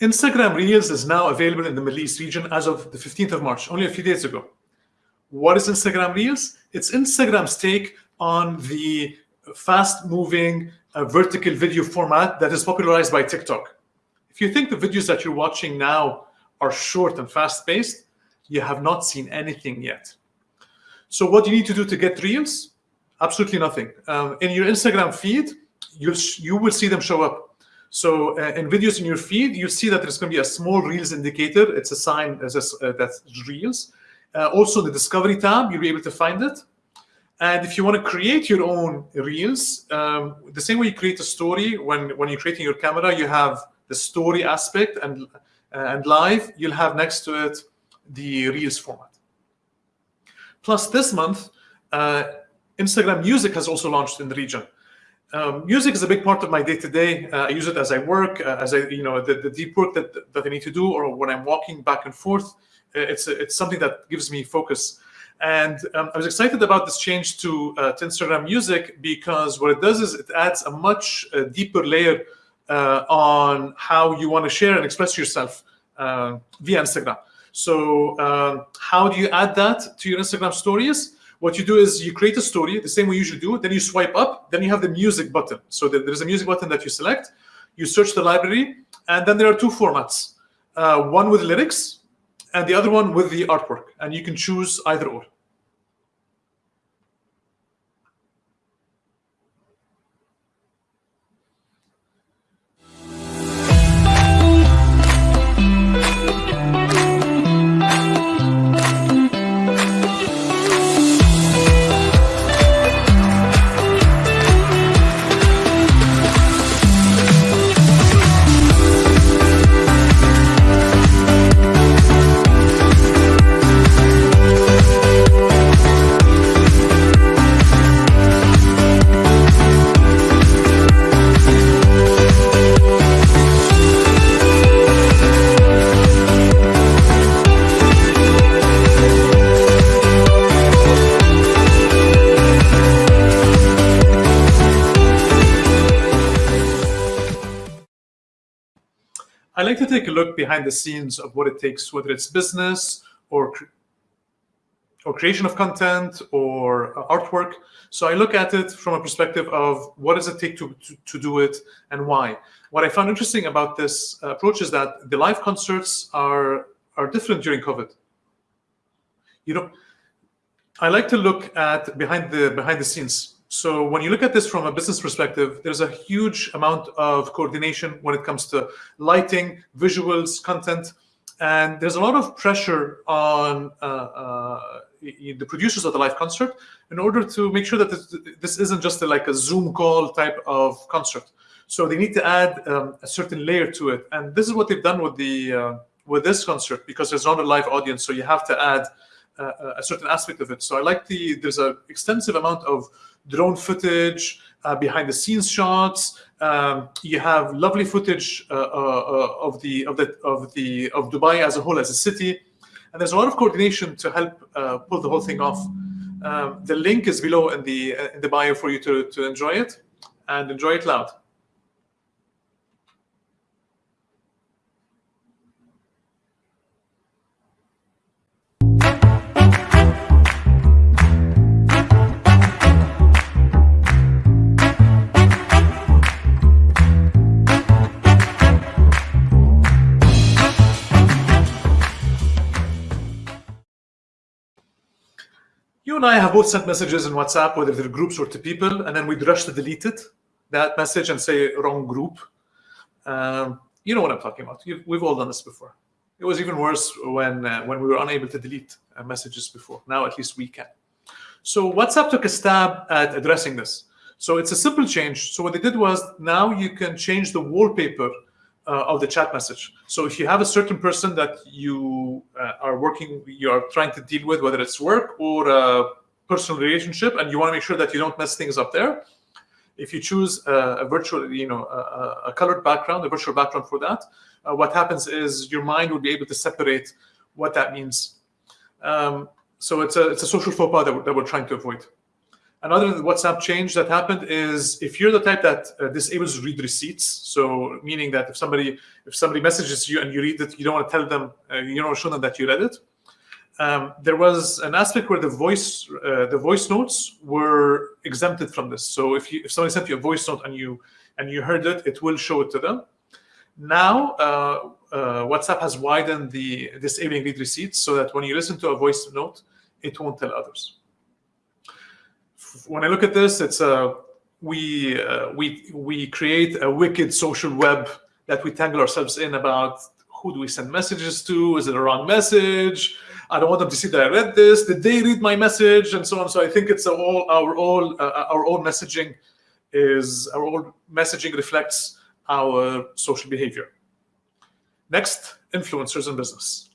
Instagram Reels is now available in the Middle East region as of the 15th of March, only a few days ago. What is Instagram Reels? It's Instagram's take on the fast-moving uh, vertical video format that is popularized by TikTok. If you think the videos that you're watching now are short and fast-paced, you have not seen anything yet. So what do you need to do to get Reels? Absolutely nothing. Um, in your Instagram feed, you'll you will see them show up. So uh, in videos in your feed, you'll see that there's going to be a small Reels indicator. It's a sign as a, uh, that's Reels. Uh, also, the Discovery tab, you'll be able to find it. And if you want to create your own Reels, um, the same way you create a story, when, when you're creating your camera, you have the story aspect and, and live, you'll have next to it the Reels format. Plus, this month, uh, Instagram Music has also launched in the region. Um, music is a big part of my day-to-day. -day. Uh, I use it as I work, uh, as I, you know, the, the deep work that, that I need to do, or when I'm walking back and forth. Uh, it's, it's something that gives me focus. And um, I was excited about this change to, uh, to Instagram Music because what it does is it adds a much uh, deeper layer uh, on how you want to share and express yourself via Instagram. So um, how do you add that to your Instagram stories? What you do is you create a story the same way you usually do, then you swipe up, then you have the music button. So there's a music button that you select, you search the library, and then there are two formats. Uh, one with lyrics, and the other one with the artwork. And you can choose either or. I like to take a look behind the scenes of what it takes, whether it's business or or creation of content or uh, artwork. So I look at it from a perspective of what does it take to, to, to do it and why. What I found interesting about this approach is that the live concerts are are different during COVID. You know, I like to look at behind the behind the scenes. So when you look at this from a business perspective, there's a huge amount of coordination when it comes to lighting, visuals, content, and there's a lot of pressure on uh, uh, the producers of the live concert in order to make sure that this, this isn't just a, like a Zoom call type of concert. So they need to add um, a certain layer to it, and this is what they've done with the uh, with this concert because there's not a live audience, so you have to add uh, a certain aspect of it. So I like the there's an extensive amount of drone footage, uh, behind the scenes shots. Um, you have lovely footage uh, uh, uh, of the of the of the of Dubai as a whole as a city, and there's a lot of coordination to help uh, pull the whole thing off. Um, the link is below in the in the bio for you to to enjoy it and enjoy it loud. You and I have both sent messages in WhatsApp, whether they're groups or to people, and then we'd rush to delete it, that message, and say wrong group. Um, you know what I'm talking about. You've, we've all done this before. It was even worse when uh, when we were unable to delete uh, messages before. Now at least we can. So WhatsApp took a stab at addressing this. So it's a simple change. So what they did was now you can change the wallpaper uh, of the chat message. So if you have a certain person that you uh, are working, you are trying to deal with, whether it's work or a personal relationship, and you want to make sure that you don't mess things up there, if you choose a, a virtual, you know, a, a, colored background, a virtual background for that, uh, what happens is your mind will be able to separate what that means. Um, so it's a it's a social faux pas that we're, that we're trying to avoid. Another WhatsApp change that happened is if you're the type that uh, disables read receipts, so meaning that if somebody if somebody messages you and you read it, you don't want to tell them, uh, you don't want to show them that you read it. Um, there was an aspect where the voice uh, the voice notes were exempted from this. So if you if somebody sent you a voice note and you and you heard it, it will show it to them. Now uh, uh, WhatsApp has widened the disabling read receipts so that when you listen to a voice note, it won't tell others when I look at this, it's a we uh, we we create a wicked social web that we tangle ourselves in about who do we send messages to? Is it a wrong message? I don't want them to see that I read this. Did they read my message? And so on. So I think it's all our all uh, our own messaging is our own messaging reflects our social behavior. Next, influencers in business.